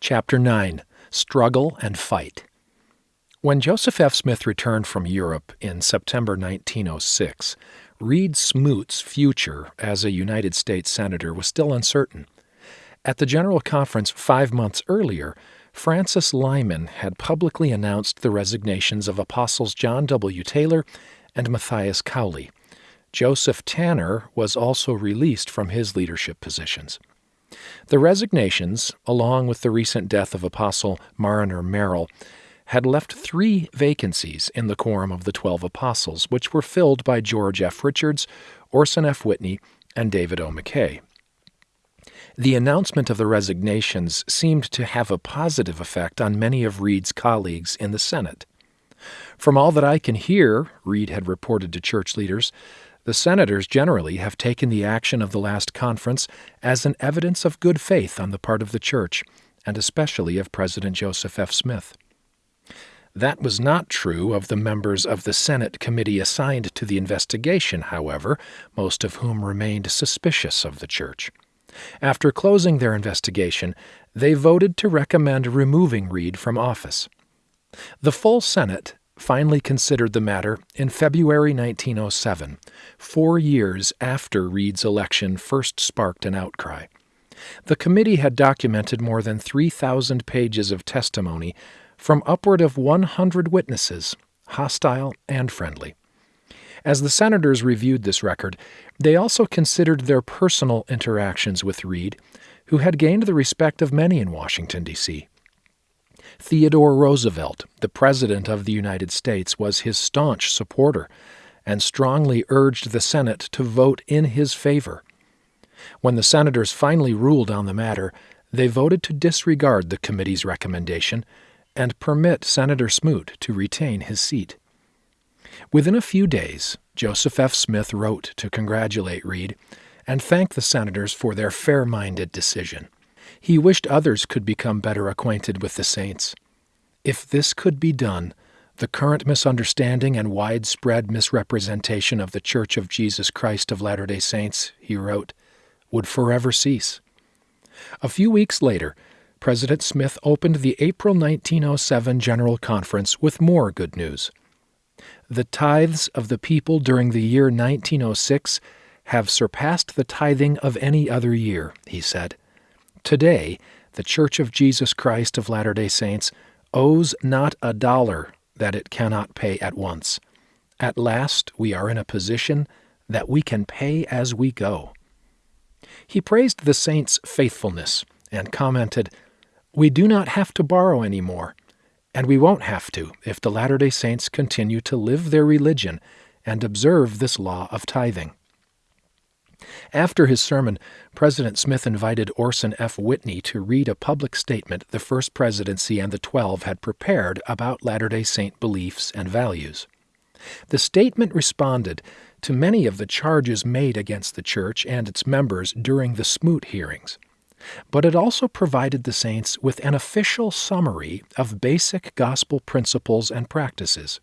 Chapter 9 Struggle and Fight. When Joseph F. Smith returned from Europe in September 1906, Reed Smoot's future as a United States Senator was still uncertain. At the General Conference five months earlier, Francis Lyman had publicly announced the resignations of Apostles John W. Taylor and Matthias Cowley. Joseph Tanner was also released from his leadership positions. The resignations, along with the recent death of Apostle Marriner Merrill, had left three vacancies in the quorum of the Twelve Apostles, which were filled by George F. Richards, Orson F. Whitney, and David O. McKay. The announcement of the resignations seemed to have a positive effect on many of Reed's colleagues in the Senate. From all that I can hear, Reed had reported to church leaders, the senators generally have taken the action of the last conference as an evidence of good faith on the part of the church, and especially of President Joseph F. Smith. That was not true of the members of the Senate committee assigned to the investigation, however, most of whom remained suspicious of the church. After closing their investigation, they voted to recommend removing Reed from office. The full Senate finally considered the matter in February 1907, four years after Reed's election first sparked an outcry. The committee had documented more than 3,000 pages of testimony from upward of 100 witnesses, hostile and friendly. As the senators reviewed this record, they also considered their personal interactions with Reed, who had gained the respect of many in Washington, D.C. Theodore Roosevelt, the President of the United States, was his staunch supporter and strongly urged the Senate to vote in his favor. When the senators finally ruled on the matter, they voted to disregard the committee's recommendation and permit Senator Smoot to retain his seat. Within a few days, Joseph F. Smith wrote to congratulate Reed and thank the senators for their fair minded decision. He wished others could become better acquainted with the saints. If this could be done, the current misunderstanding and widespread misrepresentation of the Church of Jesus Christ of Latter day Saints, he wrote, would forever cease. A few weeks later, President Smith opened the April 1907 General Conference with more good news. The tithes of the people during the year 1906 have surpassed the tithing of any other year, he said. Today, the Church of Jesus Christ of Latter day Saints owes not a dollar that it cannot pay at once. At last, we are in a position that we can pay as we go. He praised the saints' faithfulness and commented, We do not have to borrow any more, and we won't have to if the Latter day Saints continue to live their religion and observe this law of tithing. After his sermon, President Smith invited Orson F. Whitney to read a public statement the First Presidency and the Twelve had prepared about Latter day Saint beliefs and values. The statement responded to many of the charges made against the Church and its members during the Smoot hearings, but it also provided the saints with an official summary of basic gospel principles and practices.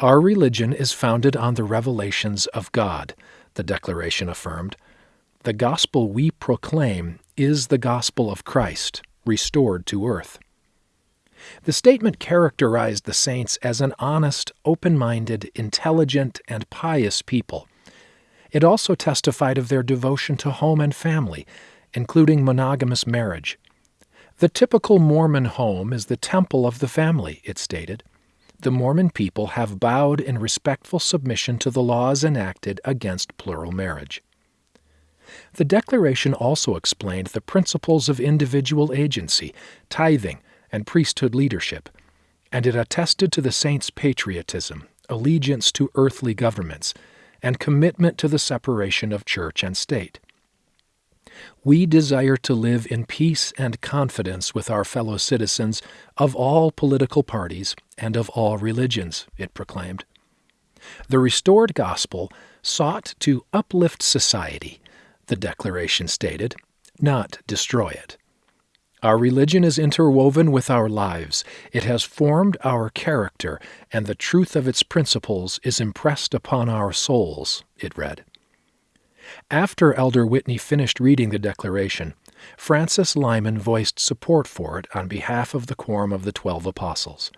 Our religion is founded on the revelations of God the declaration affirmed. The gospel we proclaim is the gospel of Christ, restored to earth. The statement characterized the saints as an honest, open minded, intelligent, and pious people. It also testified of their devotion to home and family, including monogamous marriage. The typical Mormon home is the temple of the family, it stated the Mormon people have bowed in respectful submission to the laws enacted against plural marriage. The Declaration also explained the principles of individual agency, tithing, and priesthood leadership, and it attested to the saints' patriotism, allegiance to earthly governments, and commitment to the separation of church and state. We desire to live in peace and confidence with our fellow citizens of all political parties and of all religions, it proclaimed. The restored gospel sought to uplift society, the Declaration stated, not destroy it. Our religion is interwoven with our lives. It has formed our character, and the truth of its principles is impressed upon our souls, it read. After Elder Whitney finished reading the Declaration, Francis Lyman voiced support for it on behalf of the Quorum of the Twelve Apostles.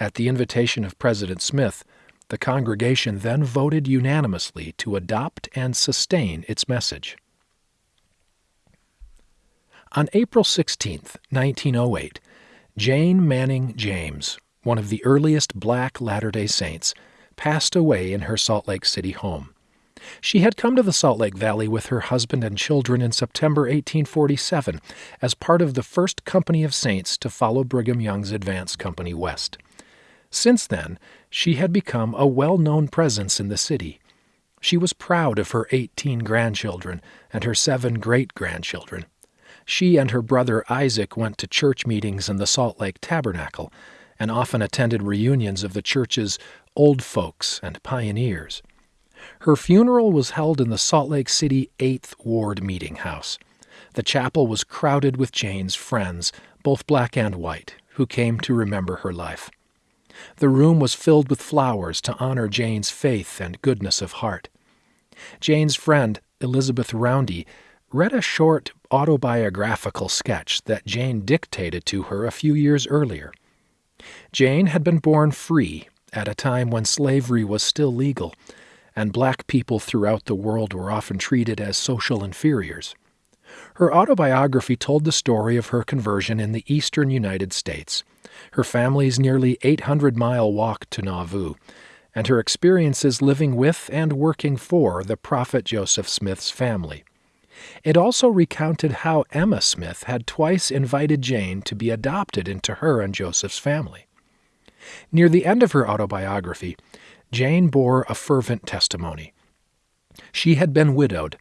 At the invitation of President Smith, the congregation then voted unanimously to adopt and sustain its message. On April 16, 1908, Jane Manning James, one of the earliest black Latter day Saints, passed away in her Salt Lake City home. She had come to the Salt Lake Valley with her husband and children in September 1847 as part of the first company of saints to follow Brigham Young's advance company west. Since then, she had become a well known presence in the city. She was proud of her 18 grandchildren and her seven great grandchildren. She and her brother Isaac went to church meetings in the Salt Lake Tabernacle and often attended reunions of the church's old folks and pioneers. Her funeral was held in the Salt Lake City 8th Ward Meeting House. The chapel was crowded with Jane's friends, both black and white, who came to remember her life. The room was filled with flowers to honor Jane's faith and goodness of heart. Jane's friend, Elizabeth Roundy, read a short autobiographical sketch that Jane dictated to her a few years earlier. Jane had been born free at a time when slavery was still legal, and black people throughout the world were often treated as social inferiors. Her autobiography told the story of her conversion in the eastern United States, her family's nearly 800 mile walk to Nauvoo, and her experiences living with and working for the prophet Joseph Smith's family. It also recounted how Emma Smith had twice invited Jane to be adopted into her and Joseph's family. Near the end of her autobiography, Jane bore a fervent testimony. She had been widowed,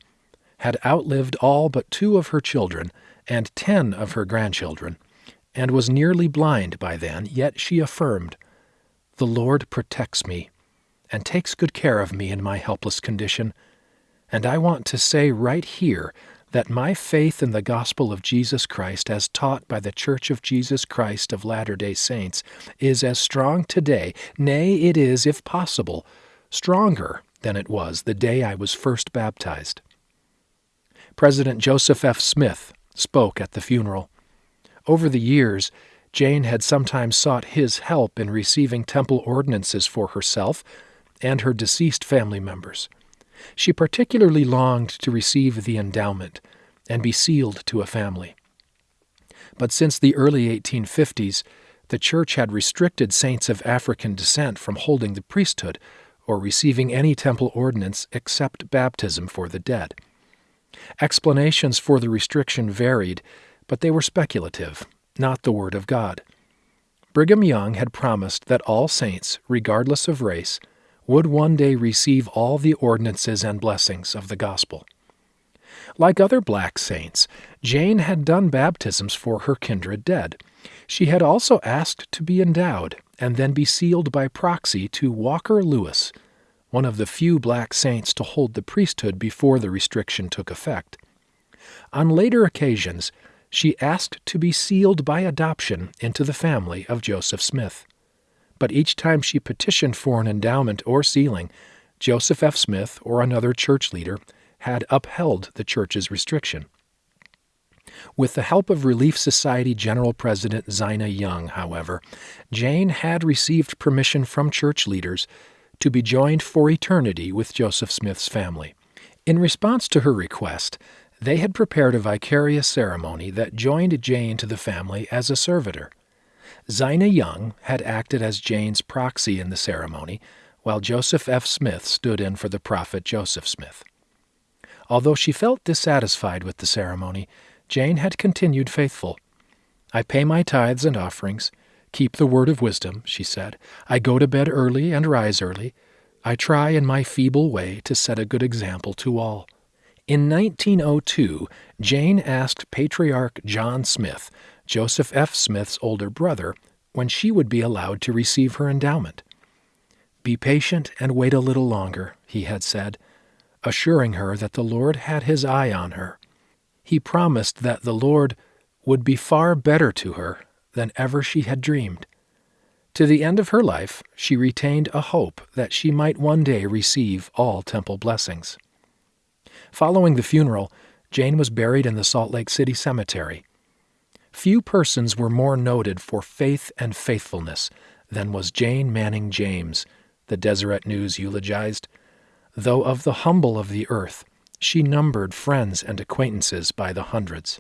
had outlived all but two of her children and ten of her grandchildren, and was nearly blind by then, yet she affirmed, The Lord protects me and takes good care of me in my helpless condition. And I want to say right here that my faith in the gospel of Jesus Christ, as taught by the Church of Jesus Christ of Latter day Saints, is as strong today, nay, it is, if possible, stronger than it was the day I was first baptized. President Joseph F. Smith spoke at the funeral. Over the years, Jane had sometimes sought his help in receiving temple ordinances for herself and her deceased family members. She particularly longed to receive the endowment and be sealed to a family. But since the early 1850s, the Church had restricted saints of African descent from holding the priesthood or receiving any temple ordinance except baptism for the dead. Explanations for the restriction varied, but they were speculative, not the Word of God. Brigham Young had promised that all saints, regardless of race, would one day receive all the ordinances and blessings of the gospel. Like other black saints, Jane had done baptisms for her kindred dead. She had also asked to be endowed and then be sealed by proxy to Walker Lewis, one of the few black saints to hold the priesthood before the restriction took effect. On later occasions, she asked to be sealed by adoption into the family of Joseph Smith. But each time she petitioned for an endowment or sealing, Joseph F. Smith or another church leader had upheld the church's restriction. With the help of Relief Society General President Zina Young, however, Jane had received permission from church leaders to be joined for eternity with Joseph Smith's family. In response to her request, they had prepared a vicarious ceremony that joined Jane to the family as a servitor. Zina Young had acted as Jane's proxy in the ceremony, while Joseph F. Smith stood in for the prophet Joseph Smith. Although she felt dissatisfied with the ceremony, Jane had continued faithful. I pay my tithes and offerings, keep the word of wisdom, she said. I go to bed early and rise early. I try in my feeble way to set a good example to all. In 1902, Jane asked Patriarch John Smith, Joseph F. Smith's older brother, when she would be allowed to receive her endowment. Be patient and wait a little longer, he had said, assuring her that the Lord had his eye on her. He promised that the Lord would be far better to her than ever she had dreamed. To the end of her life, she retained a hope that she might one day receive all temple blessings. Following the funeral, Jane was buried in the Salt Lake City Cemetery. Few persons were more noted for faith and faithfulness than was Jane Manning James, the Deseret News eulogized. Though of the humble of the earth, she numbered friends and acquaintances by the hundreds.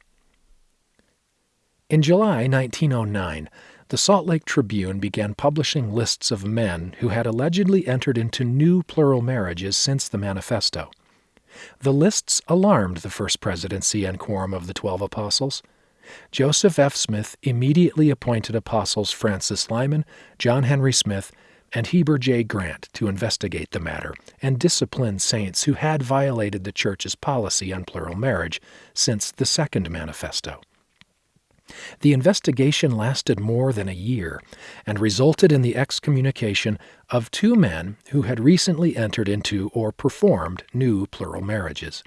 In July 1909, the Salt Lake Tribune began publishing lists of men who had allegedly entered into new plural marriages since the manifesto. The lists alarmed the First Presidency and Quorum of the Twelve Apostles. Joseph F. Smith immediately appointed apostles Francis Lyman, John Henry Smith, and Heber J. Grant to investigate the matter and discipline saints who had violated the Church's policy on plural marriage since the Second Manifesto. The investigation lasted more than a year and resulted in the excommunication of two men who had recently entered into or performed new plural marriages.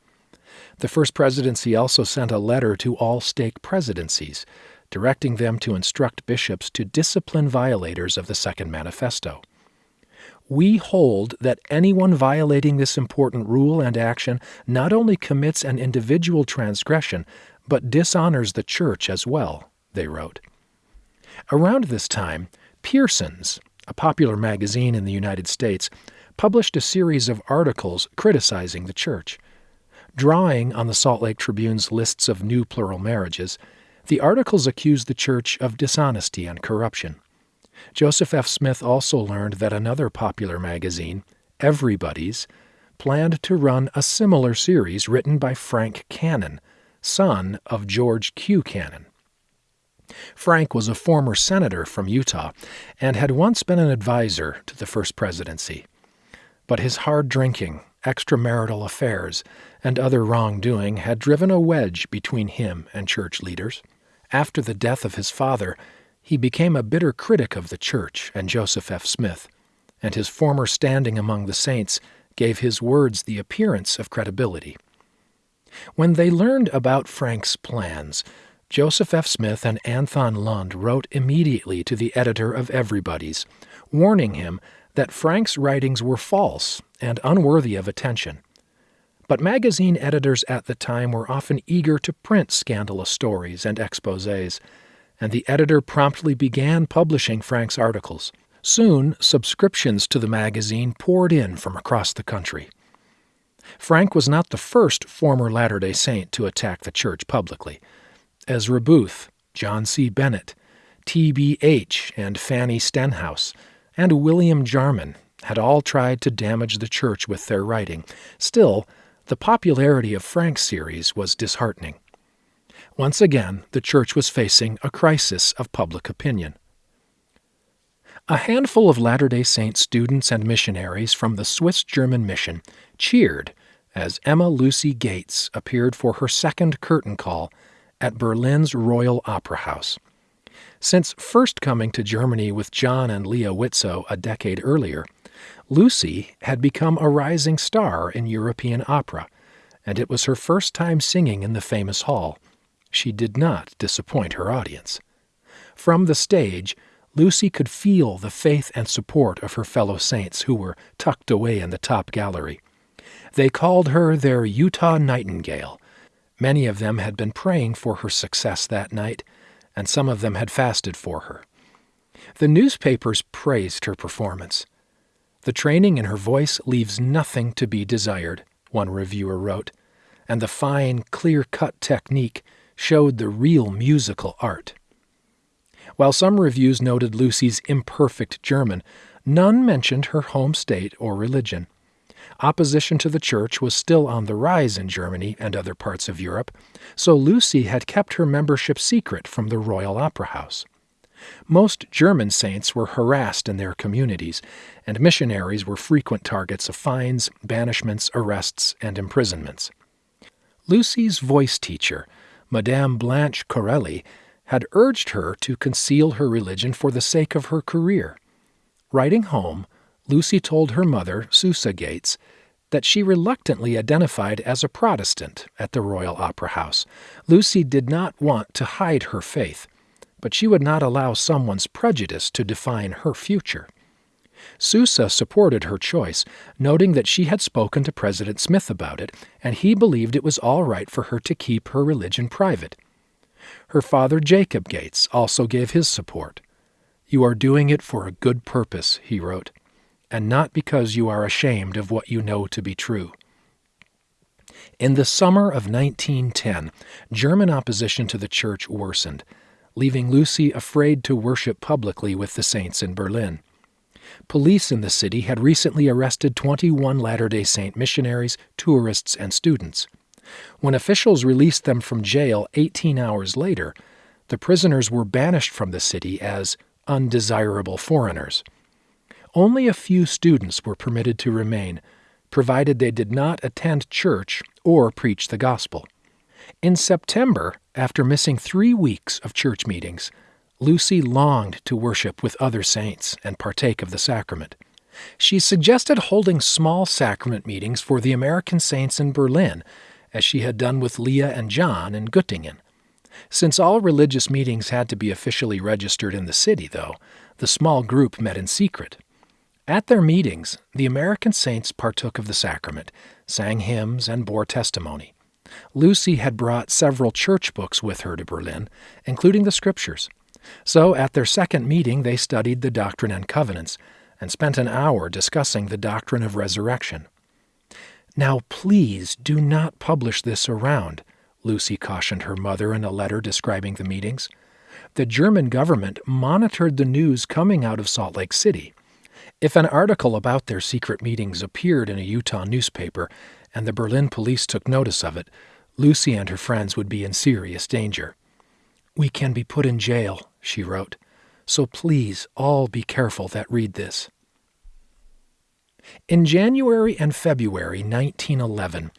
The First Presidency also sent a letter to all stake presidencies, directing them to instruct bishops to discipline violators of the Second Manifesto. We hold that anyone violating this important rule and action not only commits an individual transgression, but dishonors the Church as well, they wrote. Around this time, Pearson's, a popular magazine in the United States, published a series of articles criticizing the Church. Drawing on the Salt Lake Tribune's lists of new plural marriages, the articles accused the Church of dishonesty and corruption. Joseph F. Smith also learned that another popular magazine, Everybody's, planned to run a similar series written by Frank Cannon, son of George Q. Cannon. Frank was a former senator from Utah and had once been an advisor to the first presidency. But his hard drinking, extramarital affairs, and other wrongdoing had driven a wedge between him and church leaders. After the death of his father, he became a bitter critic of the church and Joseph F. Smith, and his former standing among the saints gave his words the appearance of credibility. When they learned about Frank's plans, Joseph F. Smith and Anthon Lund wrote immediately to the editor of Everybody's, warning him that Frank's writings were false and unworthy of attention. But magazine editors at the time were often eager to print scandalous stories and exposes, and the editor promptly began publishing Frank's articles. Soon, subscriptions to the magazine poured in from across the country. Frank was not the first former Latter day Saint to attack the church publicly. Ezra Booth, John C. Bennett, T.B.H., and Fanny Stenhouse, and William Jarman had all tried to damage the church with their writing. Still, the popularity of Frank's series was disheartening. Once again, the church was facing a crisis of public opinion. A handful of Latter day Saint students and missionaries from the Swiss German mission cheered as Emma Lucy Gates appeared for her second curtain call at Berlin's Royal Opera House. Since first coming to Germany with John and Leah Widtsoe a decade earlier, Lucy had become a rising star in European opera, and it was her first time singing in the famous hall. She did not disappoint her audience. From the stage, Lucy could feel the faith and support of her fellow saints who were tucked away in the top gallery. They called her their Utah Nightingale. Many of them had been praying for her success that night, and some of them had fasted for her. The newspapers praised her performance. The training in her voice leaves nothing to be desired, one reviewer wrote, and the fine, clear cut technique showed the real musical art. While some reviews noted Lucy's imperfect German, none mentioned her home state or religion. Opposition to the church was still on the rise in Germany and other parts of Europe, so Lucy had kept her membership secret from the Royal Opera House. Most German saints were harassed in their communities, and missionaries were frequent targets of fines, banishments, arrests, and imprisonments. Lucy's voice teacher, Madame Blanche Corelli, had urged her to conceal her religion for the sake of her career. Writing home, Lucy told her mother, Susa Gates, that she reluctantly identified as a Protestant at the Royal Opera House. Lucy did not want to hide her faith, but she would not allow someone's prejudice to define her future. Susa supported her choice, noting that she had spoken to President Smith about it, and he believed it was all right for her to keep her religion private. Her father, Jacob Gates, also gave his support. You are doing it for a good purpose, he wrote, and not because you are ashamed of what you know to be true. In the summer of 1910, German opposition to the church worsened, leaving Lucy afraid to worship publicly with the saints in Berlin. Police in the city had recently arrested 21 Latter day Saint missionaries, tourists, and students. When officials released them from jail 18 hours later, the prisoners were banished from the city as undesirable foreigners. Only a few students were permitted to remain, provided they did not attend church or preach the gospel. In September, after missing three weeks of church meetings, Lucy longed to worship with other saints and partake of the sacrament. She suggested holding small sacrament meetings for the American saints in Berlin, as she had done with Leah and John in Göttingen. Since all religious meetings had to be officially registered in the city, though, the small group met in secret. At their meetings, the American saints partook of the sacrament, sang hymns, and bore testimony. Lucy had brought several church books with her to Berlin, including the Scriptures. So at their second meeting, they studied the Doctrine and Covenants and spent an hour discussing the doctrine of resurrection. Now, please do not publish this around, Lucy cautioned her mother in a letter describing the meetings. The German government monitored the news coming out of Salt Lake City. If an article about their secret meetings appeared in a Utah newspaper and the Berlin police took notice of it, Lucy and her friends would be in serious danger. We can be put in jail, she wrote, so please all be careful that read this. In January and February 1911,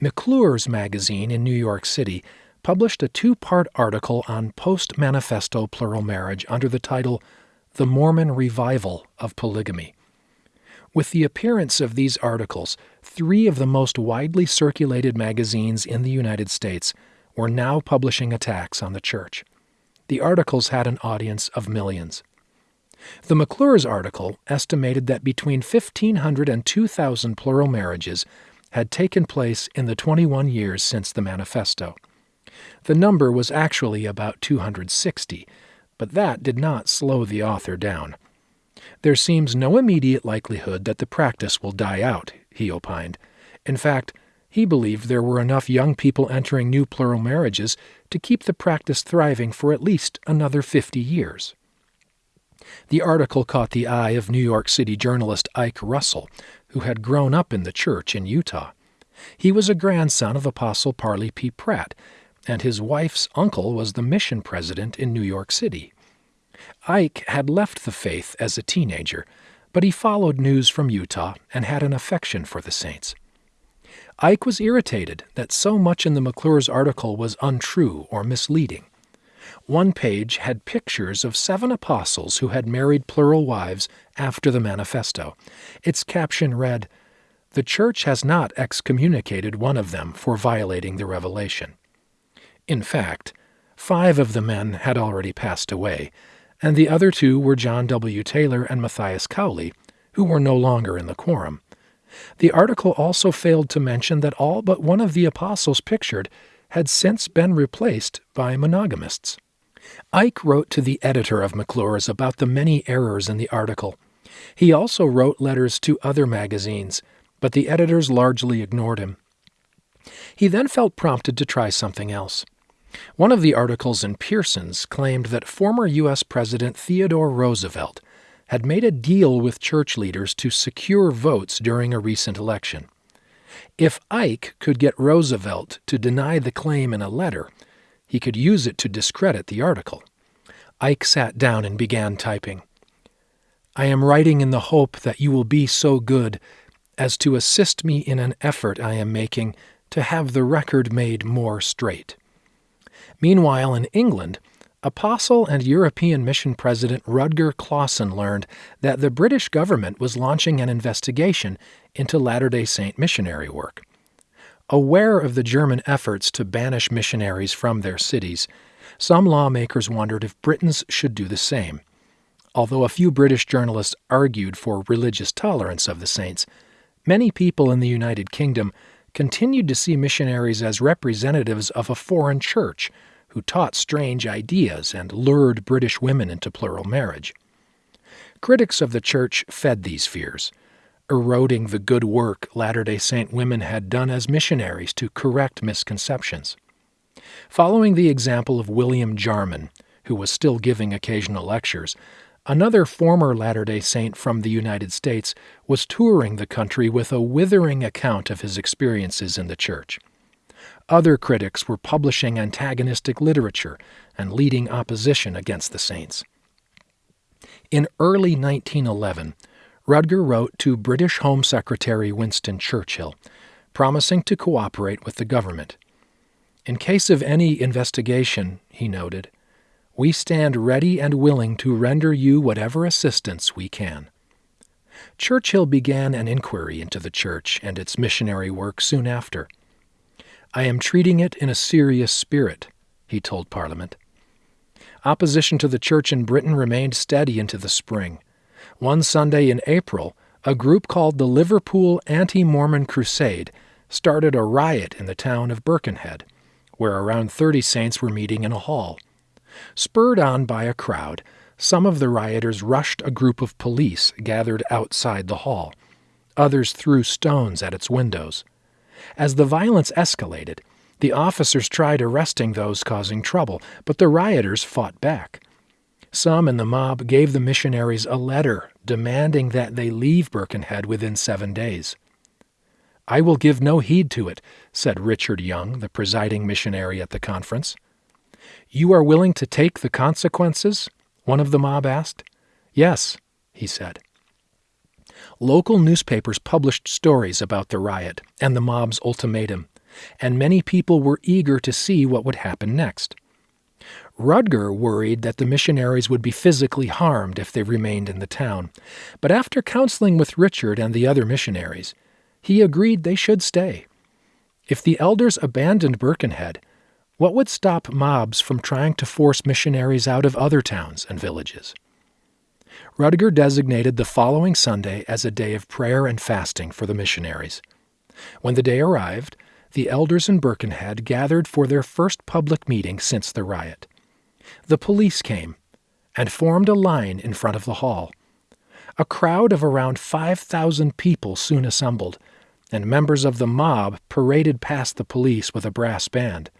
McClure's magazine in New York City published a two part article on post manifesto plural marriage under the title The Mormon Revival of Polygamy. With the appearance of these articles, three of the most widely circulated magazines in the United States were now publishing attacks on the church. The articles had an audience of millions. The McClure's article estimated that between 1,500 and 2,000 plural marriages had taken place in the 21 years since the manifesto. The number was actually about 260, but that did not slow the author down. There seems no immediate likelihood that the practice will die out, he opined. In fact, he believed there were enough young people entering new plural marriages to keep the practice thriving for at least another 50 years. The article caught the eye of New York City journalist Ike Russell, who had grown up in the church in Utah. He was a grandson of Apostle Parley P. Pratt, and his wife's uncle was the mission president in New York City. Ike had left the faith as a teenager, but he followed news from Utah and had an affection for the saints. Ike was irritated that so much in the McClure's article was untrue or misleading. One page had pictures of seven apostles who had married plural wives after the manifesto. Its caption read, The Church has not excommunicated one of them for violating the revelation. In fact, five of the men had already passed away, and the other two were John W. Taylor and Matthias Cowley, who were no longer in the quorum. The article also failed to mention that all but one of the apostles pictured had since been replaced by monogamists. Ike wrote to the editor of McClure's about the many errors in the article. He also wrote letters to other magazines, but the editors largely ignored him. He then felt prompted to try something else. One of the articles in Pearson's claimed that former U.S. President Theodore Roosevelt had made a deal with church leaders to secure votes during a recent election. If Ike could get Roosevelt to deny the claim in a letter, he could use it to discredit the article. Ike sat down and began typing. I am writing in the hope that you will be so good as to assist me in an effort I am making to have the record made more straight. Meanwhile, in England, Apostle and European Mission President Rudger Clawson learned that the British government was launching an investigation into Latter day Saint missionary work. Aware of the German efforts to banish missionaries from their cities, some lawmakers wondered if Britons should do the same. Although a few British journalists argued for religious tolerance of the saints, many people in the United Kingdom continued to see missionaries as representatives of a foreign church who taught strange ideas and lured British women into plural marriage. Critics of the church fed these fears, eroding the good work Latter day Saint women had done as missionaries to correct misconceptions. Following the example of William Jarman, who was still giving occasional lectures, another former Latter day Saint from the United States was touring the country with a withering account of his experiences in the church. Other critics were publishing antagonistic literature and leading opposition against the saints. In early 1911, Rudger wrote to British Home Secretary Winston Churchill, promising to cooperate with the government. In case of any investigation, he noted, we stand ready and willing to render you whatever assistance we can. Churchill began an inquiry into the church and its missionary work soon after. I am treating it in a serious spirit, he told Parliament. Opposition to the church in Britain remained steady into the spring. One Sunday in April, a group called the Liverpool Anti Mormon Crusade started a riot in the town of Birkenhead, where around 30 saints were meeting in a hall. Spurred on by a crowd, some of the rioters rushed a group of police gathered outside the hall. Others threw stones at its windows. As the violence escalated, the officers tried arresting those causing trouble, but the rioters fought back. Some in the mob gave the missionaries a letter demanding that they leave Birkenhead within seven days. I will give no heed to it, said Richard Young, the presiding missionary at the conference. You are willing to take the consequences? One of the mob asked. Yes, he said. Local newspapers published stories about the riot and the mob's ultimatum, and many people were eager to see what would happen next. Rudger worried that the missionaries would be physically harmed if they remained in the town, but after counseling with Richard and the other missionaries, he agreed they should stay. If the elders abandoned Birkenhead, what would stop mobs from trying to force missionaries out of other towns and villages? Rudger designated the following Sunday as a day of prayer and fasting for the missionaries. When the day arrived, the elders in Birkenhead gathered for their first public meeting since the riot. The police came and formed a line in front of the hall. A crowd of around 5,000 people soon assembled, and members of the mob paraded past the police with a brass band.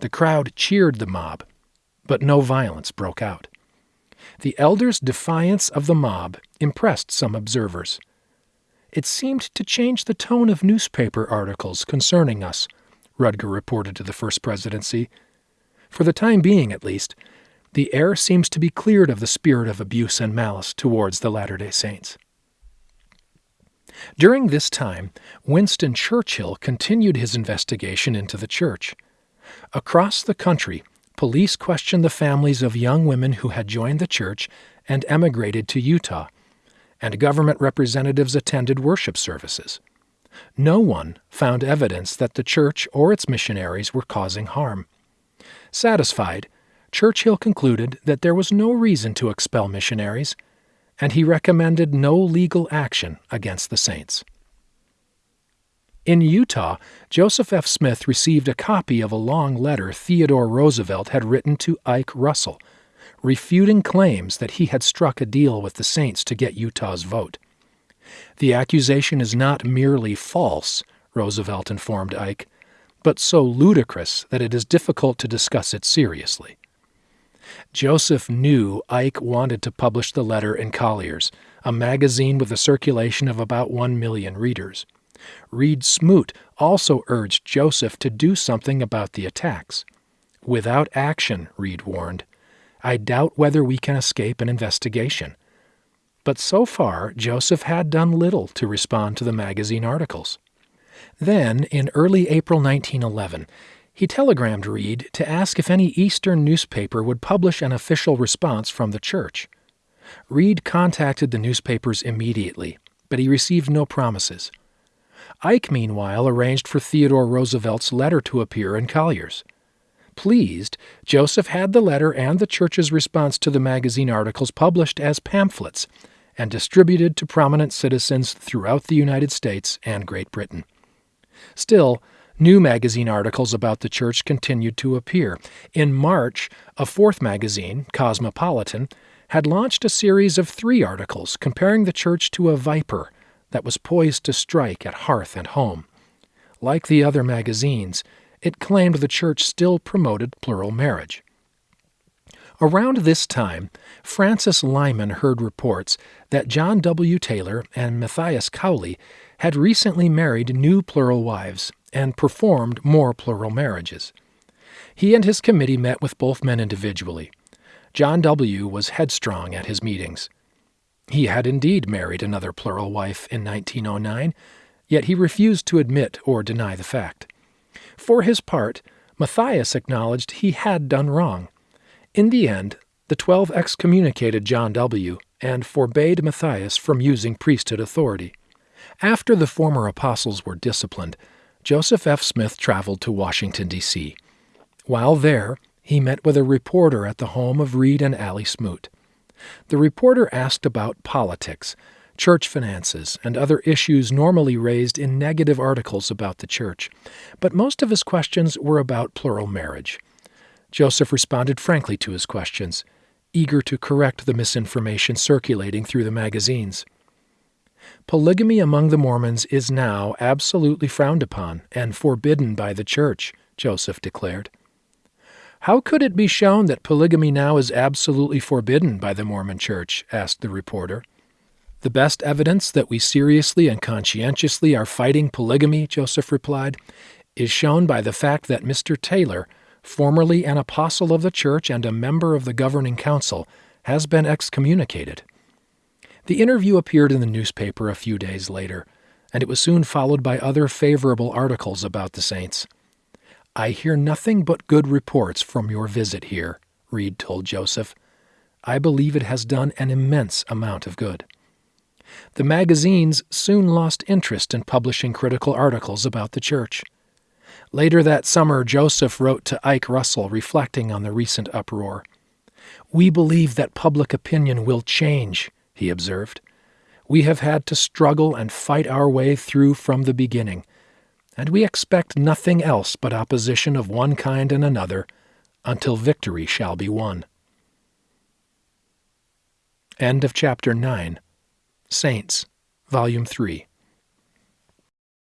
The crowd cheered the mob, but no violence broke out. The elders' defiance of the mob impressed some observers. It seemed to change the tone of newspaper articles concerning us, Rudger reported to the First Presidency. For the time being, at least, the air seems to be cleared of the spirit of abuse and malice towards the Latter day Saints. During this time, Winston Churchill continued his investigation into the church. Across the country, police questioned the families of young women who had joined the church and emigrated to Utah, and government representatives attended worship services. No one found evidence that the church or its missionaries were causing harm. Satisfied, Churchill concluded that there was no reason to expel missionaries, and he recommended no legal action against the saints. In Utah, Joseph F. Smith received a copy of a long letter Theodore Roosevelt had written to Ike Russell, refuting claims that he had struck a deal with the Saints to get Utah's vote. The accusation is not merely false, Roosevelt informed Ike, but so ludicrous that it is difficult to discuss it seriously. Joseph knew Ike wanted to publish the letter in Collier's, a magazine with a circulation of about one million readers. Reed Smoot also urged Joseph to do something about the attacks. Without action, Reed warned, I doubt whether we can escape an investigation. But so far, Joseph had done little to respond to the magazine articles. Then, in early April 1911, he telegrammed Reed to ask if any Eastern newspaper would publish an official response from the church. Reed contacted the newspapers immediately, but he received no promises. Ike, meanwhile, arranged for Theodore Roosevelt's letter to appear in Collier's. Pleased, Joseph had the letter and the church's response to the magazine articles published as pamphlets and distributed to prominent citizens throughout the United States and Great Britain. Still, new magazine articles about the church continued to appear. In March, a fourth magazine, Cosmopolitan, had launched a series of three articles comparing the church to a viper that was poised to strike at hearth and home. Like the other magazines, it claimed the church still promoted plural marriage. Around this time, Francis Lyman heard reports that John W. Taylor and Matthias Cowley had recently married new plural wives and performed more plural marriages. He and his committee met with both men individually. John W. was headstrong at his meetings. He had indeed married another plural wife in 1909, yet he refused to admit or deny the fact. For his part, Matthias acknowledged he had done wrong. In the end, the twelve excommunicated John W. and forbade Matthias from using priesthood authority. After the former apostles were disciplined, Joseph F. Smith traveled to Washington, D.C. While there, he met with a reporter at the home of Reed and Allie Smoot. The reporter asked about politics, church finances, and other issues normally raised in negative articles about the church, but most of his questions were about plural marriage. Joseph responded frankly to his questions, eager to correct the misinformation circulating through the magazines. Polygamy among the Mormons is now absolutely frowned upon and forbidden by the church, Joseph declared. How could it be shown that polygamy now is absolutely forbidden by the Mormon church? asked the reporter. The best evidence that we seriously and conscientiously are fighting polygamy, Joseph replied, is shown by the fact that Mr. Taylor, formerly an apostle of the church and a member of the governing council, has been excommunicated. The interview appeared in the newspaper a few days later, and it was soon followed by other favorable articles about the saints. I hear nothing but good reports from your visit here, Reed told Joseph. I believe it has done an immense amount of good. The magazines soon lost interest in publishing critical articles about the church. Later that summer, Joseph wrote to Ike Russell reflecting on the recent uproar. We believe that public opinion will change, he observed. We have had to struggle and fight our way through from the beginning, and we expect nothing else but opposition of one kind and another until victory shall be won. End of chapter 9. Saints, Volume 3.